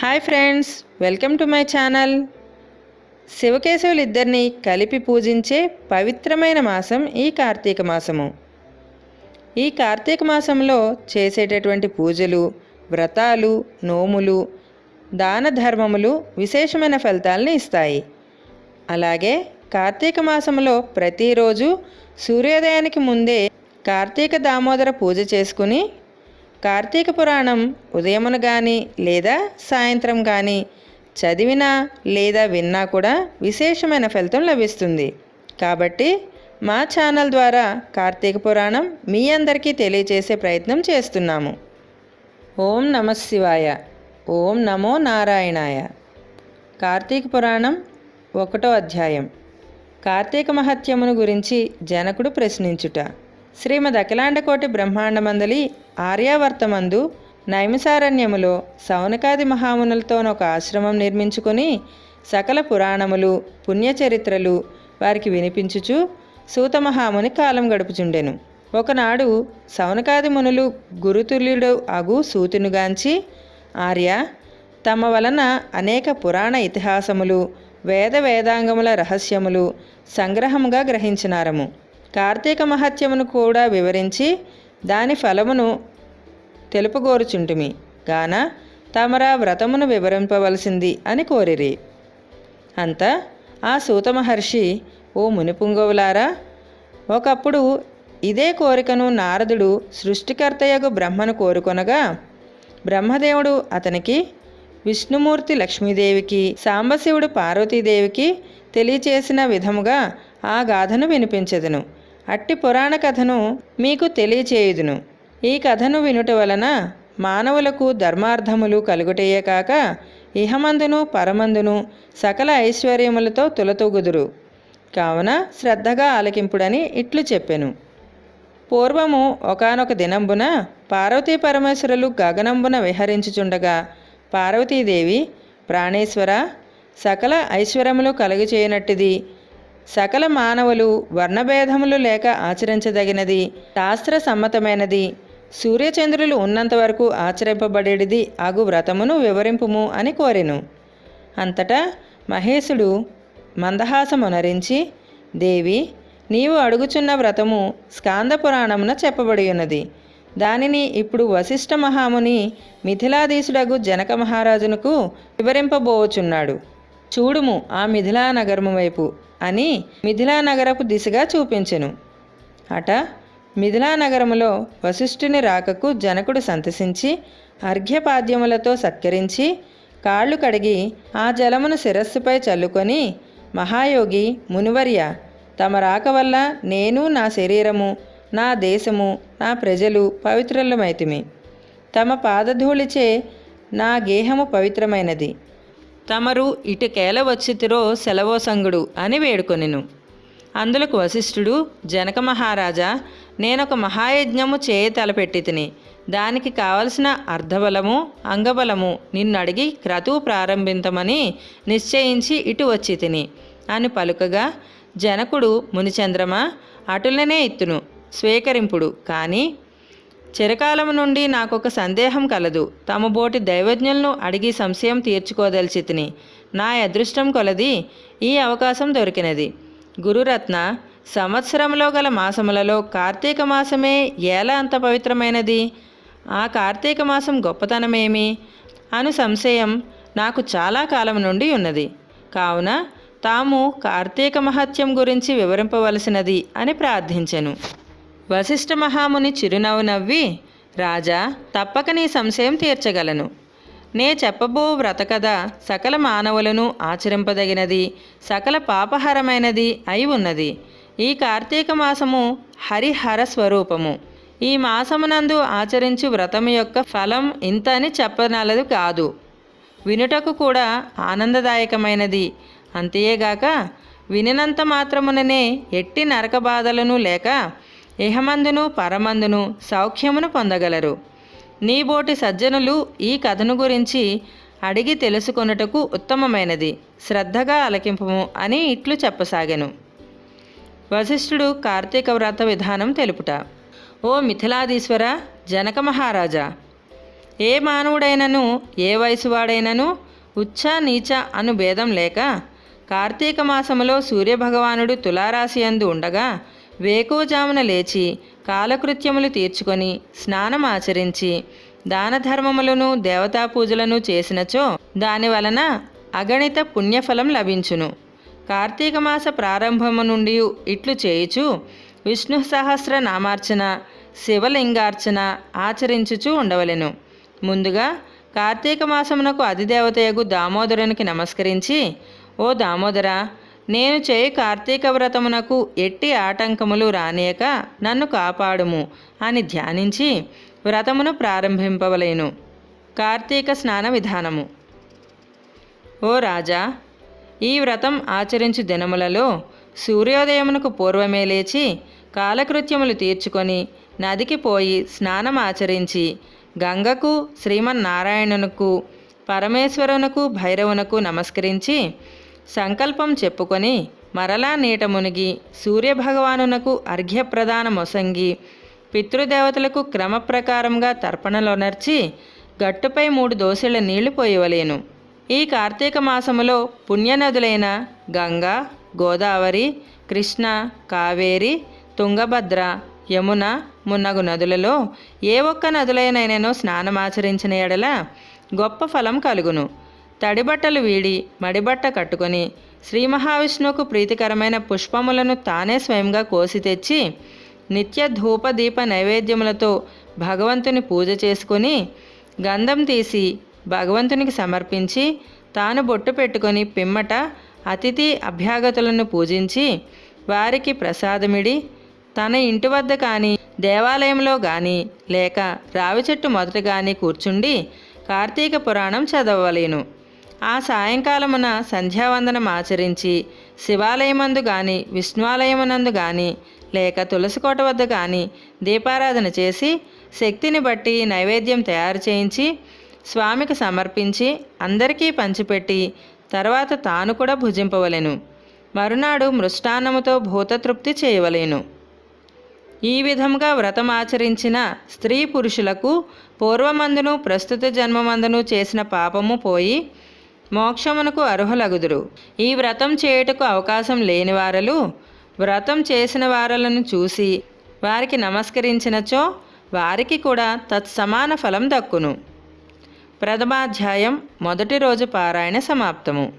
Hi friends welcome to my channel. శివకేశవులు ఇద్దరిని కలిపి పూజించే పవిత్రమైన మాసం ఈ కార్తీక మాసము. ఈ కార్తీక మాసంలో చేసేటటువంటి పూజలు వ్రతాలు నోములు దాన ధర్మములు విశేషమైన ఫలితాలను ఇస్తాయి. అలాగే కార్తీక మాసంలో ప్రతిరోజు సూర్యోదయానికి ముందే కార్తీక దామోదర పూజ చేసుకుని కార్తీక పురాణం ఉదయమున కానీ లేదా సాయంత్రం కానీ చదివినా లేదా విన్నా కూడా విశేషమైన ఫలితం లభిస్తుంది. కాబట్టి మా ఛానల్ ద్వారా కార్తీక పురాణం మీ అందరికీ తెలియచేసే ప్రయత్నం చేస్తున్నాము. ఓం నమ శివాయ. ఓం నమో నారాయణాయ. కార్తీక పురాణం ఒకటో అధ్యాయం. కార్తీక మహత్యమును గురించి జనకుడు ప్రశ్నించుట. శ్రీమద్ అఖిలాండకోటి బ్రహ్మాండమందలి ఆర్యావర్తమందు నైమిసారణ్యములో సౌనకాది మహామునులతోనొక ఆశ్రమం నిర్మించుకొని సకల పురాణములు పుణ్యచరిత్రలు వారికి వినిపించుచు సూతమహాముని కాలం గడుపుచుండెను. ఒకనాడు సౌనకాది మునులు గురుతుల్యుడు అగు సూతునుగాంచి ఆర్య తమ వలన అనేక పురాణ ఇతిహాసములు వేద వేదాంగముల రహస్యములు సంగ్రహముగా గ్రహించినారము. కార్తీక మహత్యమును కూడా వివరించి దాని ఫలమును తెలుపుగోరుచుంటుమి. గాన తమరా వ్రతమును వివరింపవలసింది అని కోరిరి. అంత ఆ సూత మహర్షి ఓ మునిపుంగవులారా ఒకప్పుడు ఇదే కోరికను నారదుడు సృష్టికర్తయగు బ్రహ్మను కోరుకొనగా బ్రహ్మదేవుడు అతనికి విష్ణుమూర్తి లక్ష్మీదేవికి సాంబశివుడు పార్వతీదేవికి తెలియచేసిన విధముగా ఆ గాథను వినిపించెదను. అట్టి పురాణ కథను మీకు తెలియచేయుదును. ఈ కథను వినుట వలన మానవులకు ధర్మార్థములు కలుగుటయే కాక ఇహమందును పరమందును సకల ఐశ్వర్యములతో తులతూగుదురు. కావున శ్రద్ధగా ఆలకింపుడని ఇట్లు చెప్పెను. పూర్వము ఒకనొక దినంబున పార్వతీ పరమేశ్వరులు గగనంబున విహరించుచుండగా పార్వతీదేవి ప్రాణేశ్వర సకల ఐశ్వర్యములు కలుగచేయనట్టిది సకల మానవులు వర్ణభేదములు లేక ఆచరించదగినది శాస్త్ర సమ్మతమైనది సూర్యచంద్రులు ఉన్నంత వరకు ఆచరింపబడేది అగు వ్రతమును వివరింపుము అని కోరెను. అంతటా మహేశుడు మందహాసమునరించి దేవి నీవు అడుగుచున్న వ్రతము స్కాంద పురాణమున చెప్పబడి ఉన్నది దానిని ఇప్పుడు వశిష్ఠ మహాముని మిథిలాధీశుడగు జనక మహారాజునకు వివరింపబోచున్నాడు. చూడుము ఆ మిథిలా నగరము వైపు. అని మిథిలా నగరపు దిశగా చూపించెను. అట మిథిలా నగరములో వశిష్ఠుని రాకకు జనకుడు సంతసించి అర్ఘ్యపాద్యములతో సత్కరించి కాళ్ళు కడిగి ఆ జలమును శిరస్సుపై చల్లుకొని మహాయోగి మునివర్య తమ రాక వల్ల నేను నా శరీరము నా దేశము నా ప్రజలు పవిత్రులమైతిమి. తమ పాదధూళిచే నా గేహము పవిత్రమైనది. తమరు ఇటుకేల వచ్చితిరో సెలవోసంగుడు అని వేడుకొనెను. అందులకు వశిష్ఠుడు జనక మహారాజా నేనొక మహాయజ్ఞము చేయ తలపెట్టి తిని దానికి కావలసిన అర్ధబలము అంగబలము నిన్నడిగి క్రతువు ప్రారంభించమని నిశ్చయించి ఇటు వచ్చి తిని అని పలుకగా జనకుడు మునిచంద్రమ అటులనే ఇత్తును స్వీకరింపుడు. కానీ చిరకాలం నుండి నాకొక సందేహం కలదు. తమ బోటి దైవజ్ఞులను అడిగి సంశయం తీర్చుకోదలిచితిని. నా అదృష్టం కొలది ఈ అవకాశం దొరికినది. గురురత్న సంవత్సరంలో గల మాసములలో కార్తీక మాసమే ఎలా అంత పవిత్రమైనది? ఆ కార్తీక మాసం గొప్పతనమేమి? అను సంశయం నాకు చాలా కాలం నుండి ఉన్నది. కావున తాము కార్తీక మహత్యం గురించి వివరింపవలసినది అని ప్రార్థించెను. వశిష్ఠ మహాముని చిరునవ్వు నవ్వి రాజా తప్పక నీ సంశయం తీర్చగలను. నే చెప్పబో వ్రతకథ సకల మానవులను ఆచరింపదగినది సకల పాపహరమైనది అయి ఉన్నది. ఈ కార్తీక మాసము హరిహర స్వరూపము. ఈ మాసమునందు ఆచరించు వ్రతము యొక్క ఫలం ఇంత అని చెప్పనలదు కాదు. వినుటకు కూడా ఆనందదాయకమైనది. అంతేగాక వినినంత మాత్రముననే ఎట్టి నరక బాధలను లేక ఇహమందును పరమందును సౌఖ్యమును పొందగలరు. నీబోటి సజ్జనులు ఈ కథను గురించి అడిగి తెలుసుకొనుటకు ఉత్తమమైనది. శ్రద్ధగా అలకింపము అని ఇట్లు చెప్పసాగాను. వశిష్ఠుడు కార్తీక వ్రత విధానం తెలుపుట. ఓ మిథిలాదీశ్వర జనక మహారాజా! ఏ మానవుడైనను ఏ వయసువాడైనను ఉచ్చ నీచ అను భేదం లేక కార్తీక మాసములో సూర్యభగవానుడు తులారాశి అందు ఉండగా వేకువజామున లేచి కాలకృత్యములు తీర్చుకొని స్నానం ఆచరించి దాన ధర్మములను దేవతా పూజలను చేసినచో దాని వలన అగణిత పుణ్యఫలం లభించును. కార్తీక మాస ప్రారంభము నుండి ఇట్లు చేయుచు విష్ణు సహస్ర నామార్చన శివలింగార్చన ఆచరించుచూ ఉండవలెను. ముందుగా కార్తీక మాసమునకు అధిదేవతయగు దామోదరునికి నమస్కరించి ఓ దామోదర నేను చేయి కార్తీక వ్రతమునకు ఎట్టి ఆటంకములు రానియక నన్ను కాపాడుము అని ధ్యానించి వ్రతమును ప్రారంభింపవలేను. కార్తీక స్నాన విధానము. ఓ రాజా ఈ వ్రతం ఆచరించు దినములలో సూర్యోదయమునకు పూర్వమే లేచి కాలకృత్యములు తీర్చుకొని నదికి పోయి స్నానం ఆచరించి గంగకు శ్రీమన్నారాయణునకు పరమేశ్వరునకు భైరవునకు నమస్కరించి సంకల్పం చెప్పుకొని మరలా నీట మునిగి సూర్యభగవానునకు అర్ఘ్యప్రదాన మొసంగి పితృదేవతలకు క్రమప్రకారంగా తర్పణలోనర్చి గట్టుపై మూడు దోశల నీళ్ళు పోయవలేను. ఈ కార్తీక మాసములో పుణ్యనదులైన గంగా గోదావరి కృష్ణ కావేరి తుంగభద్ర యమున మున్నగు నదులలో ఏ ఒక్క నదులైనైనను స్నానమాచరించిన ఎడల గొప్ప ఫలం కలుగును. తడిబట్టలు వీడి మడిబట్ట కట్టుకొని శ్రీ మహావిష్ణువుకు ప్రీతికరమైన పుష్పములను తానే స్వయంగా కోసి తెచ్చి నిత్య ధూప దీప నైవేద్యములతో భగవంతుని పూజ చేసుకుని గంధం తీసి భగవంతునికి సమర్పించి తాను బొట్టు పెట్టుకొని పిమ్మట అతిథి అభ్యాగతులను పూజించి వారికి ప్రసాదమిడి తన ఇంటి వద్ద కానీ దేవాలయంలో కానీ లేక రావి చెట్టు మొదట కానీ కూర్చుండి కార్తీక పురాణం చదవలేను ఆ సాయంకాలమున సంధ్యావందనం ఆచరించి శివాలయమందు గాని విష్ణువాలయమునందు గాని లేక తులసికోట వద్ద కానీ దీపారాధన చేసి శక్తిని బట్టి నైవేద్యం తయారు చేయించి స్వామికి సమర్పించి అందరికీ పంచిపెట్టి తర్వాత తాను కూడా భుజింపవలెను. మరునాడు మృష్టాన్నముతో భూతతృప్తి చేయవలేను. ఈ విధంగా వ్రతం ఆచరించిన స్త్రీ పురుషులకు పూర్వమందును ప్రస్తుత జన్మమందును చేసిన పాపము పోయి మోక్షమునకు అర్హులగుదురు. ఈ వ్రతం చేయుటకు అవకాశం లేని వారలు వ్రతం చేసిన వారలను చూసి వారికి నమస్కరించినచో వారికి కూడా తత్సమాన ఫలం దక్కును. ప్రథమాధ్యాయం మొదటి రోజు పారాయణ సమాప్తము.